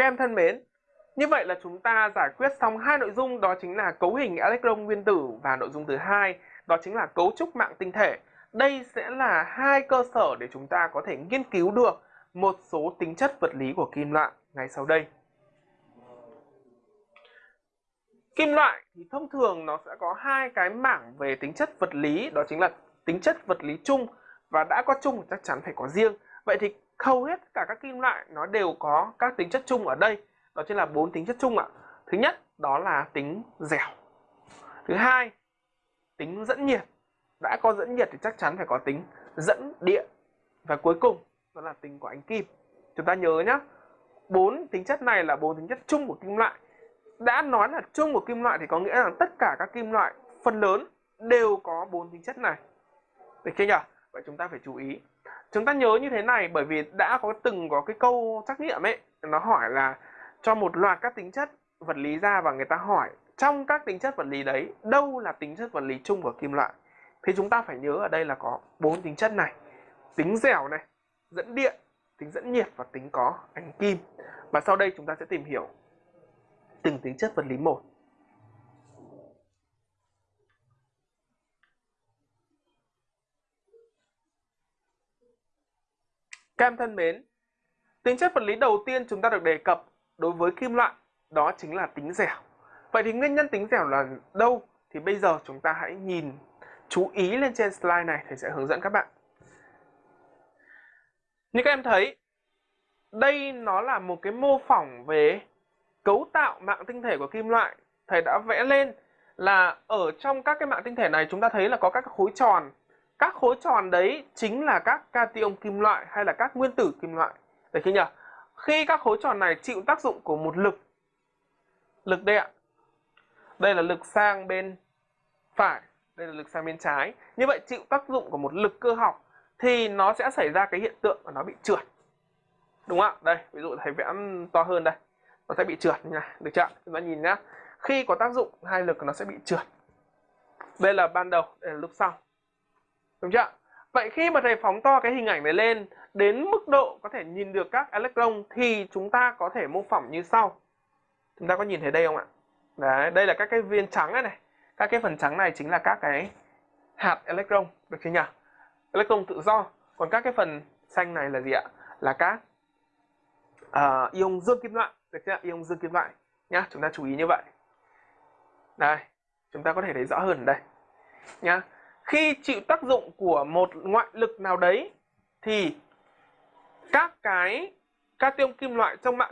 Các em thân mến, như vậy là chúng ta giải quyết xong hai nội dung đó chính là cấu hình electron nguyên tử và nội dung thứ hai đó chính là cấu trúc mạng tinh thể. Đây sẽ là hai cơ sở để chúng ta có thể nghiên cứu được một số tính chất vật lý của kim loại ngay sau đây. Kim loại thì thông thường nó sẽ có hai cái mảng về tính chất vật lý đó chính là tính chất vật lý chung và đã có chung chắc chắn phải có riêng. Vậy thì hầu hết cả các kim loại nó đều có các tính chất chung ở đây. Đó chính là bốn tính chất chung ạ. Thứ nhất, đó là tính dẻo. Thứ hai, tính dẫn nhiệt. Đã có dẫn nhiệt thì chắc chắn phải có tính dẫn điện. Và cuối cùng, đó là tính của ánh kim. Chúng ta nhớ nhé bốn tính chất này là bốn tính chất chung của kim loại. Đã nói là chung của kim loại thì có nghĩa là tất cả các kim loại phần lớn đều có bốn tính chất này. Được chưa nhỉ? Vậy chúng ta phải chú ý chúng ta nhớ như thế này, bởi vì đã có từng có cái câu trắc nghiệm ấy, nó hỏi là cho một loạt các tính chất vật lý ra và người ta hỏi, trong các tính chất vật lý đấy, đâu là tính chất vật lý chung của kim loại? Thì chúng ta phải nhớ ở đây là có bốn tính chất này, tính dẻo này, dẫn điện, tính dẫn nhiệt và tính có ánh kim. Và sau đây chúng ta sẽ tìm hiểu từng tính chất vật lý một. Các em thân mến, tính chất vật lý đầu tiên chúng ta được đề cập đối với kim loại đó chính là tính dẻo. Vậy thì nguyên nhân tính dẻo là đâu? Thì bây giờ chúng ta hãy nhìn chú ý lên trên slide này thầy sẽ hướng dẫn các bạn. Như các em thấy, đây nó là một cái mô phỏng về cấu tạo mạng tinh thể của kim loại. Thầy đã vẽ lên là ở trong các cái mạng tinh thể này chúng ta thấy là có các khối tròn. Các khối tròn đấy chính là các cation kim loại hay là các nguyên tử kim loại. Được chưa nhỉ? Khi các khối tròn này chịu tác dụng của một lực lực đây ạ. Đây là lực sang bên phải, đây là lực sang bên trái. Như vậy chịu tác dụng của một lực cơ học thì nó sẽ xảy ra cái hiện tượng mà nó bị trượt. Đúng không ạ? Đây, ví dụ thầy vẽ to hơn đây. Nó sẽ bị trượt nha, được chưa? Chúng ta nhìn nhá. Khi có tác dụng hai lực nó sẽ bị trượt. Đây là ban đầu, đây là lúc sau. Đúng chưa? Vậy khi mà thầy phóng to cái hình ảnh này lên đến mức độ có thể nhìn được các electron thì chúng ta có thể mô phỏng như sau. Chúng ta có nhìn thấy đây không ạ? Đấy, đây là các cái viên trắng này này. Các cái phần trắng này chính là các cái hạt electron, được chưa nhỉ? Electron tự do. Còn các cái phần xanh này là gì ạ? Là các uh, ion dương kim loại, được chưa? Ion dương kim loại nhá, chúng ta chú ý như vậy. Đây, chúng ta có thể thấy rõ hơn ở đây. Nhá. Khi chịu tác dụng của một ngoại lực nào đấy, thì các cái cation kim loại trong mạng